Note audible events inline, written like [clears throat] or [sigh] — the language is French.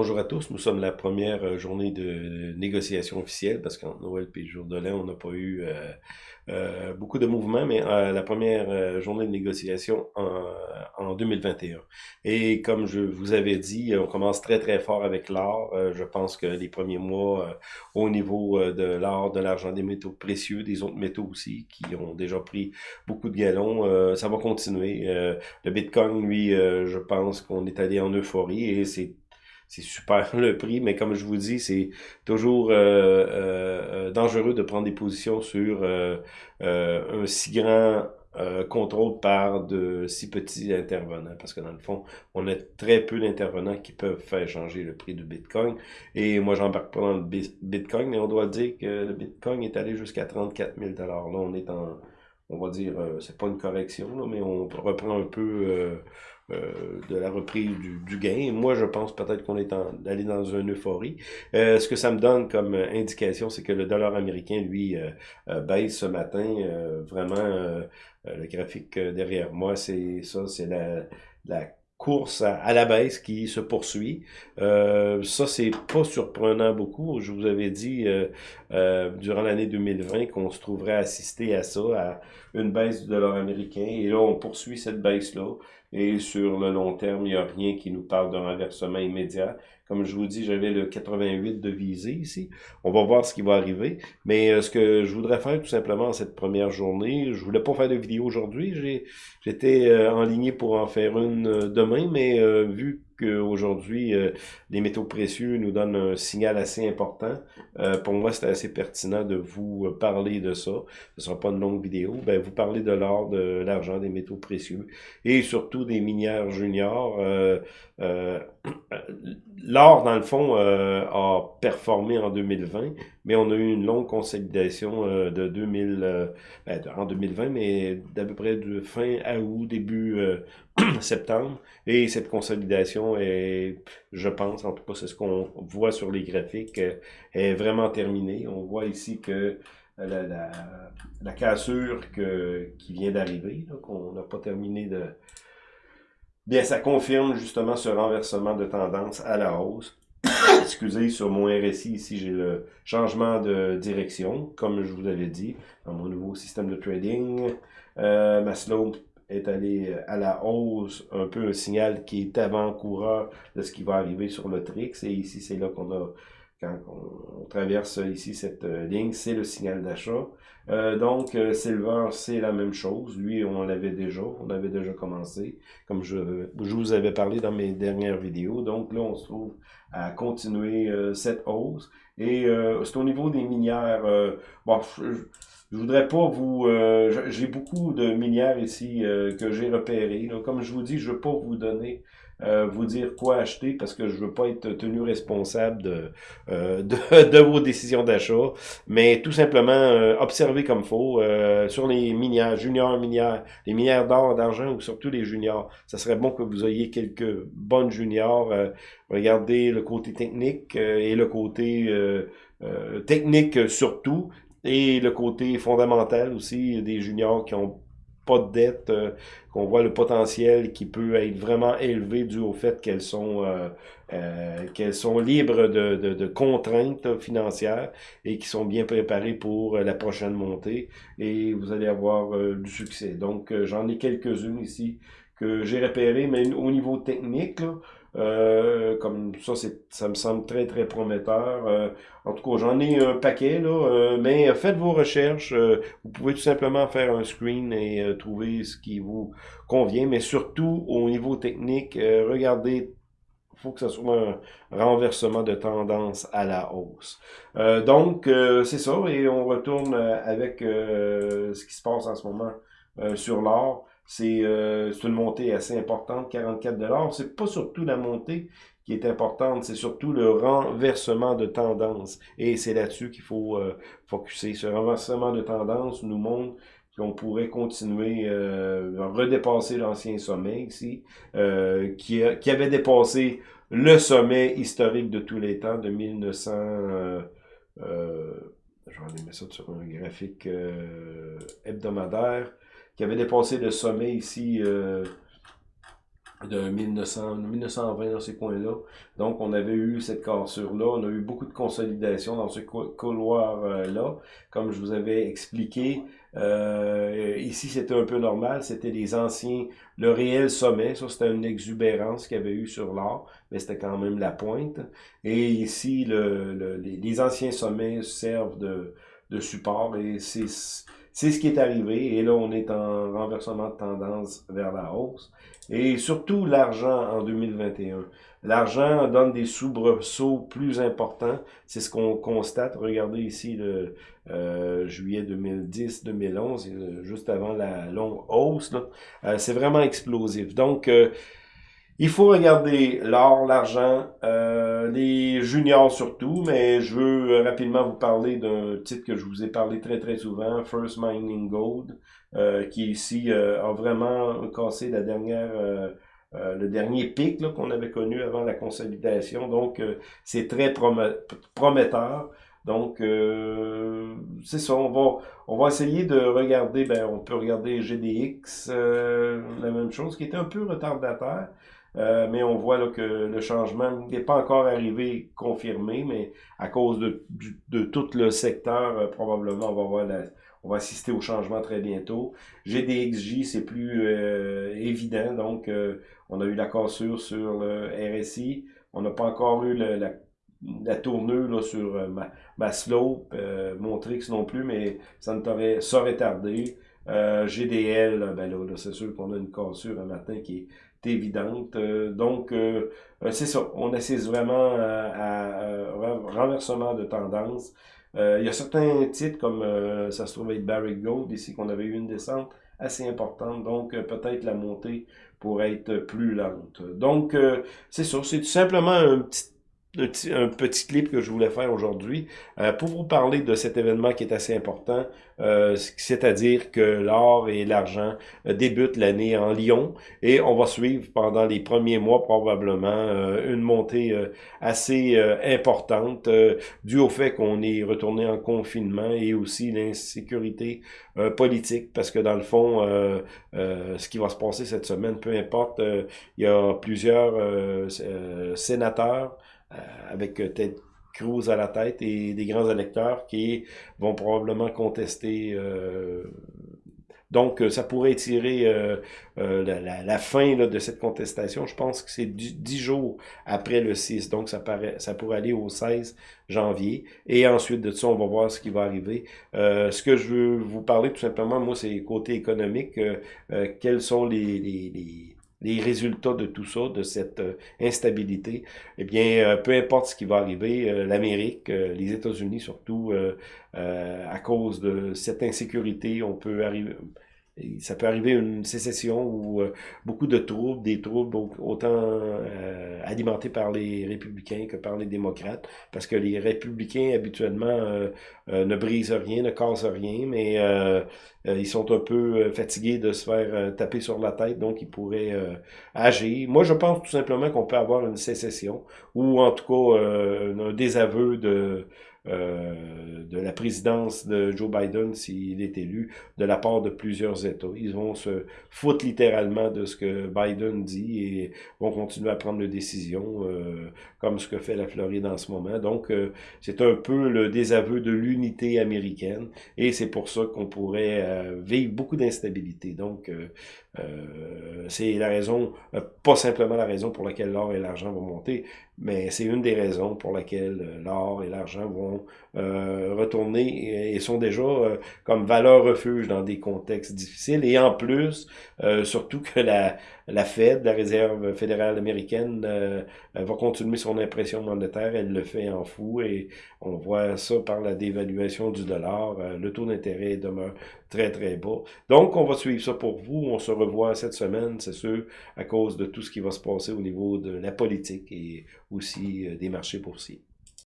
Bonjour à tous, nous sommes la première euh, journée de négociation officielle parce qu'en Noël et jour de l'an, on n'a pas eu euh, euh, beaucoup de mouvements, mais la première journée de négociation en, en, 2021. Et comme je vous avais dit, on commence très très fort avec l'or. je pense que les premiers mois au niveau de l'or, de l'argent, des métaux précieux, des autres métaux aussi qui ont déjà pris beaucoup de galons, ça va continuer. le Bitcoin, lui, je pense qu'on est allé en euphorie et c'est c'est super [laughs] le prix, mais comme je vous dis, c'est toujours euh, euh, dangereux de prendre des positions sur euh, un si grand contrôle par de si petits intervenants, parce que dans le fond, on a très peu d'intervenants qui peuvent faire changer le prix du Bitcoin. Et moi, j'embarque pas dans le Bitcoin, mais on doit dire que le Bitcoin est allé jusqu'à 34 000 Là, on est en, on va dire, c'est pas une correction, mais on reprend un peu euh, de la reprise du, gain. Moi, je pense peut-être qu'on est allé dans une euphorie. Euh, ce que ça me donne comme indication, c'est que le dollar américain, lui, euh, baisse ce matin. vraiment, le graphique derrière moi, c'est ça, c'est la à, la baisse qui se poursuit. Euh, ça, c'est pas surprenant beaucoup. Je vous avais dit durant l'année 2020 qu'on se trouverait assisté à ça, à une baisse du dollar américain. Et là, on poursuit cette baisse-là. Et sur le long terme, il n'y a rien qui nous parle d'un renversement immédiat. Comme je vous dis, j'avais le 88 de visée ici. On va voir ce qui va arriver. Mais euh, ce que je voudrais faire tout simplement cette première journée, je voulais pas faire de vidéo aujourd'hui. J'étais euh, en ligne pour en faire une euh, demain, mais vu qu'aujourd'hui, euh, les métaux précieux nous donnent un signal assez important. Euh, pour moi, c'est assez pertinent de vous euh, parler de ça. Ce ne sera pas une longue vidéo. Ben, vous parlez de l'or, de l'argent, des métaux précieux et surtout des minières juniors. [clears throat] L'or, dans le fond, a performé en 2020, mais on a eu une longue consolidation de 2000, ben, en 2020, mais d'à peu près de fin août, début [clears throat] septembre. Et cette consolidation est, je pense, en tout cas c'est ce qu'on voit sur les graphiques, euh, est vraiment terminée. On voit ici que la, cassure qui vient d'arriver, qu'on n'a pas terminé de... Bien, ça confirme justement ce renversement de tendance à la hausse. [coughs] Excusez, sur mon RSI, ici, j'ai le changement de direction, comme je vous avais dit, dans mon nouveau système de trading. Euh, ma slope est allé euh, à la hausse, un peu un signal qui est avant-coureur de ce qui va arriver sur le Trix. Et ici, c'est là qu'on a, quand on, traverse ici cette euh, ligne, c'est le signal d'achat. Euh, donc, Silver, c'est la même chose. Lui, on l'avait déjà, on avait déjà commencé, comme je, je vous avais parlé dans mes dernières vidéos. Donc là, on se trouve à continuer cette hausse. Et c'est au niveau des minières, bon, je voudrais pas vous... Euh, j'ai beaucoup de minières ici euh, que j'ai repérées. Comme je vous dis, je veux pas vous donner, euh, vous dire quoi acheter parce que je veux pas être tenu responsable de, de, [laughs] de, vos décisions d'achat. Mais tout simplement, observez comme faut sur les minières, juniors minières, les minières d'or, d'argent ou surtout les juniors. Ça serait bon que vous ayez quelques bonnes juniors. regardez le côté technique et le côté... technique surtout, et le côté fondamental aussi des juniors qui ont pas de dette, euh, qu'on voit le potentiel qui peut être vraiment élevé dû au fait qu'elles sont euh, euh, qu'elles sont libres de, de, contraintes financières et qui sont bien préparées pour la prochaine montée et vous allez avoir du succès. Donc j'en ai quelques-unes ici que j'ai repérées, mais au niveau technique, là, euh, comme ça, ça me semble très, très prometteur. Euh, en tout cas, j'en ai un paquet, là, euh, mais faites vos recherches. vous pouvez tout simplement faire un screen et trouver ce qui vous convient, mais surtout au niveau technique, regardez faut que ce soit un renversement de tendance à la hausse. donc, c'est ça, et on retourne avec ce qui se passe en ce moment sur l'or. Euh, c'est une montée assez importante, 44 dollars. C'est pas surtout la montée qui est importante, c'est surtout le renversement de tendance. Et c'est là-dessus qu'il faut euh, focuser. Ce renversement de tendance nous montre qu'on pourrait continuer euh, à redépasser l'ancien sommet ici, euh, qui, qui avait dépassé le sommet historique de tous les temps de 1900. Euh, je vais mettre ça sur un graphique hebdomadaire qui avait dépassé le sommet ici euh, de 1900, 1920 dans ces coins-là. Donc, on avait eu cette cassure-là. On a eu beaucoup de consolidation dans ce couloir-là. Comme je vous avais expliqué, euh, ici, c'était un peu normal. C'était les anciens, le réel sommet. Ça, c'était une exubérance qu'il y avait eu sur l'or, mais c'était quand même la pointe. Et ici, le, les, anciens sommets servent de, de support et c'est c'est ce qui est arrivé et là on est en renversement de tendance vers la hausse et surtout l'argent en 2021. L'argent donne des soubresauts plus importants, c'est ce qu'on constate. Regardez ici le euh, juillet 2010-2011, euh, juste avant la longue hausse. Euh, c'est vraiment explosif. Donc, il faut regarder l'or, l'argent, les juniors surtout, mais je veux rapidement vous parler d'un titre que je vous ai parlé très très souvent, First Mining Gold, qui ici a vraiment cassé la dernière euh, le dernier pic qu'on avait connu avant la consolidation. Donc, euh, c'est très prometteur. Donc, euh, c'est ça, on va, on va essayer de regarder, ben, on peut regarder GDX, la même chose, qui était un peu retardataire, mais on voit là, que le changement n'est pas encore arrivé confirmé, mais à cause de, de tout le secteur, probablement, on va voir la, on va assister au changement très bientôt. GDXJ, c'est plus euh, évident. Donc, euh, on a eu la cassure sur le RSI. On n'a pas encore eu la, la tournure sur euh, ma, ma, slope, Montrix non plus, mais ça ne t'aurait ça retardé. GDL, ben là, c'est sûr qu'on a une cassure un matin qui est évidente. donc, c'est ça. On assiste vraiment à, à, renversement de tendance. Euh, il y a certains titres comme euh, ça se trouve être Barrick Gold ici qu'on avait eu une descente assez importante, donc euh, peut-être la montée pourrait être plus lente. Donc c'est ça, c'est tout simplement un petit un petit clip que je voulais faire aujourd'hui euh, pour vous parler de cet événement qui est assez important, euh, c'est-à-dire que l'or et l'argent euh, débutent l'année en Lyon et on va suivre pendant les premiers mois probablement une montée assez importante dû au fait qu'on est retourné en confinement et aussi l'insécurité politique parce que dans le fond, ce qui va se passer cette semaine, peu importe, il y a plusieurs sénateurs avec euh, Ted Cruz à la tête et des grands électeurs qui vont probablement contester. Euh, donc, ça pourrait étirer la, fin de cette contestation. Je pense que c'est dix jours après le 6. Donc, ça, paraît, ça pourrait aller au 16 janvier. Et ensuite de ça, on va voir ce qui va arriver. ce que je veux vous parler tout simplement, moi, c'est côté économique. quels sont les les résultats de tout ça, de cette euh, instabilité, eh bien, euh, peu importe ce qui va arriver, euh, l'Amérique, les États-Unis surtout, à cause de cette insécurité, on peut arriver, ça peut arriver une sécession ou euh, beaucoup de troubles, des troubles autant euh, alimentés par les républicains que par les démocrates, parce que les républicains habituellement euh, ne brisent rien, ne cassent rien, mais ils sont un peu fatigués de se faire taper sur la tête, donc ils pourraient agir. Moi, je pense tout simplement qu'on peut avoir une sécession, ou en tout cas un désaveu de euh, de la présidence de Joe Biden s'il est élu de la part de plusieurs États. Ils vont se foutre littéralement de ce que Biden dit et vont continuer à prendre des décisions euh, comme ce que fait la Floride en ce moment. Donc, euh, c'est un peu le désaveu de l'unité américaine et c'est pour ça qu'on pourrait vivre beaucoup d'instabilité. Donc, c'est la raison, pas simplement la raison pour laquelle l'or et l'argent vont monter, mais c'est une des raisons pour laquelle l'or et l'argent vont euh, retourner et, sont déjà euh, comme valeur refuge dans des contextes difficiles. Et en plus, euh, surtout que la, la Fed, la Réserve fédérale américaine, va continuer son impression monétaire. Elle le fait en fou et on voit ça par la dévaluation du dollar. le taux d'intérêt demeure très, très bas. Donc, on va suivre ça pour vous. On se revoit cette semaine, c'est sûr, à cause de tout ce qui va se passer au niveau de la politique et aussi des marchés boursiers.